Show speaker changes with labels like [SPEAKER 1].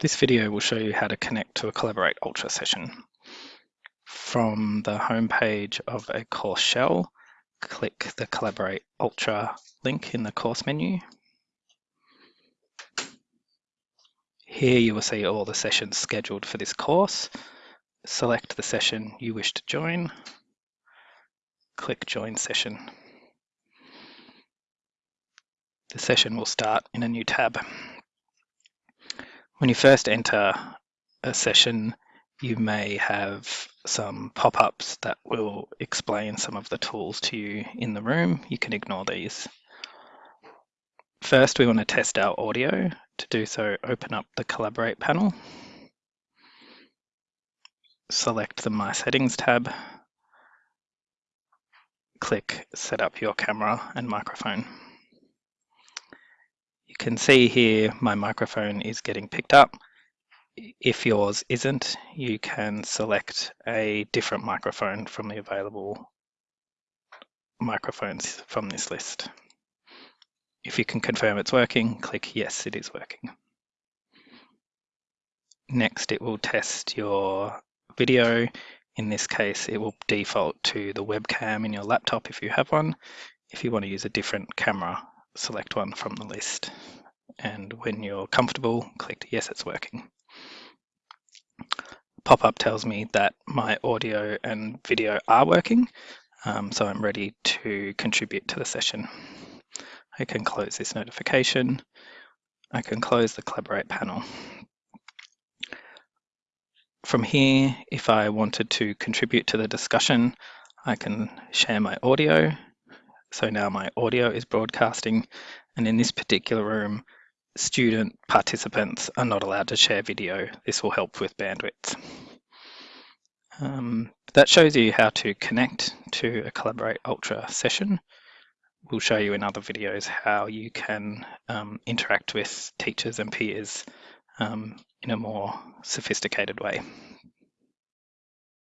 [SPEAKER 1] This video will show you how to connect to a Collaborate Ultra session. From the homepage of a course shell, click the Collaborate Ultra link in the course menu. Here you will see all the sessions scheduled for this course. Select the session you wish to join. Click Join Session. The session will start in a new tab. When you first enter a session, you may have some pop-ups that will explain some of the tools to you in the room. You can ignore these. First, we want to test our audio. To do so, open up the Collaborate panel. Select the My Settings tab. Click Set up your camera and microphone. Can see here my microphone is getting picked up. If yours isn't, you can select a different microphone from the available microphones from this list. If you can confirm it's working, click yes, it is working. Next, it will test your video. In this case, it will default to the webcam in your laptop if you have one. If you want to use a different camera, select one from the list. And when you're comfortable, click yes, it's working. Pop-up tells me that my audio and video are working, um, so I'm ready to contribute to the session. I can close this notification. I can close the Collaborate panel. From here, if I wanted to contribute to the discussion, I can share my audio so now my audio is broadcasting and in this particular room, student participants are not allowed to share video. This will help with bandwidth. Um, that shows you how to connect to a Collaborate Ultra session. We'll show you in other videos how you can um, interact with teachers and peers um, in a more sophisticated way.